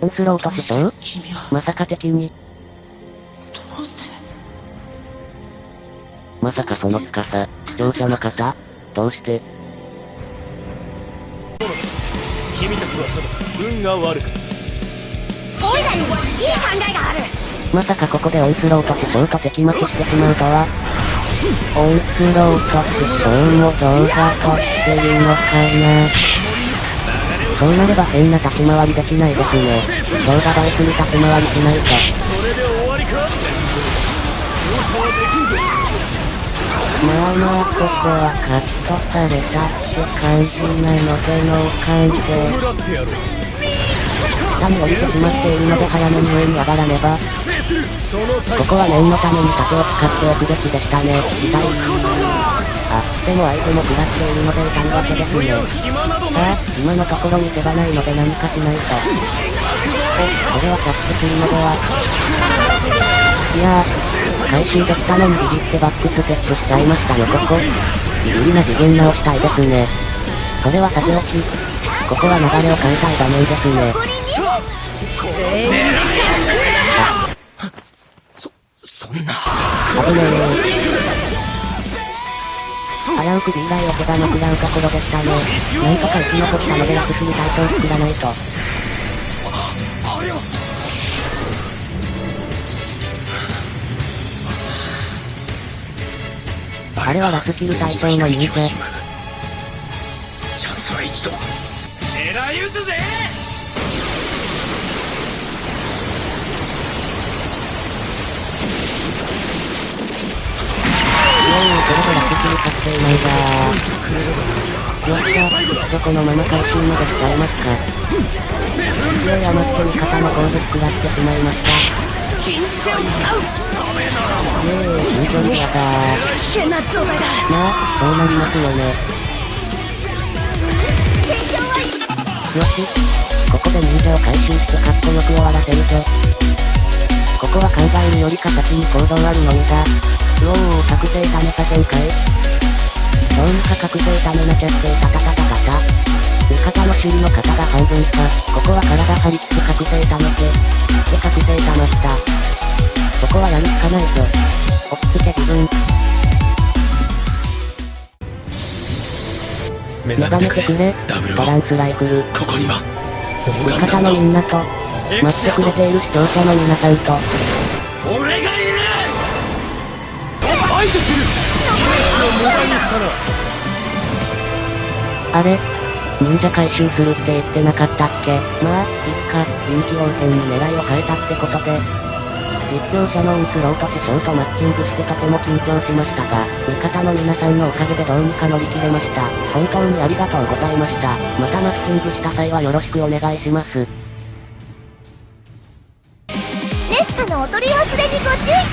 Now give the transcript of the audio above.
オンスロート師匠君は。まさか敵に、どうしてまさかその司、視聴者の方どうして？君たちはただ運が悪く。オイラにもいい考えがある。まさかここでオンスロート師匠と敵待ちしてしまうとは。オンスロート師匠も動画撮ってるのかなそうなれば変な立ち回りできないですね。動画映えする立ち回りしないと。それで終わりかまあまあここはカットされたって感じなので脳幹で。弔って下に降りてしまっているので早めに上に上がらねば。ここは念のために盾を使っておくべきでしたね。痛い。あ、でも相手も食らっているので痛いわけですね。暇などさあ、今のところ見せ場ないので何かしないと。お、これは着地するのでは。いやー、回収できたのにビビってバックステップしちゃいましたよ、ここ。ビビりな次元直したいですね。それはさておき。ここは流れを変えたい場面ですね。残り2本そんな危ねえ危うく D ライを手がなくなるところでしたね。なんとか生き残ったので安すぎ対象を作らないと。あれはラスキル対象のニーゼ。チャンスは一度狙い撃つぜないだー。よっしゃ、じゃこのまま回収までしちゃいますか。勢い余って味方の攻撃食らってしまいました。イエーイ、順調にやだー。な状態だまあ、そうなりますよね。よし。ここで忍者を回収してかっこよく終わらせるぞ。ここは考えるより形に行動あるのみだ。うおー、覚醒ためさせんかいどうにか覚醒ためなきゃってタタタタタタ。味方の守備の方が半分か。ここは体張りつつ覚醒ためて。で、覚醒たました。ここはやるしかないぞ。落ち着け自分。目目覚めてくれ。バランスライフル。ここには味方のみんなと、待ってくれている視聴者の皆さんと、俺がいる排除する無駄にしたなあれ忍者回収するって言ってなかったっけ？まあ、いっか、臨機応変に狙いを変えたってことで。実況者のオンスロート師匠とマッチングしてとても緊張しましたが、味方の皆さんのおかげでどうにか乗り切れました。本当にありがとうございました。またマッチングした際はよろしくお願いします。ご注意ください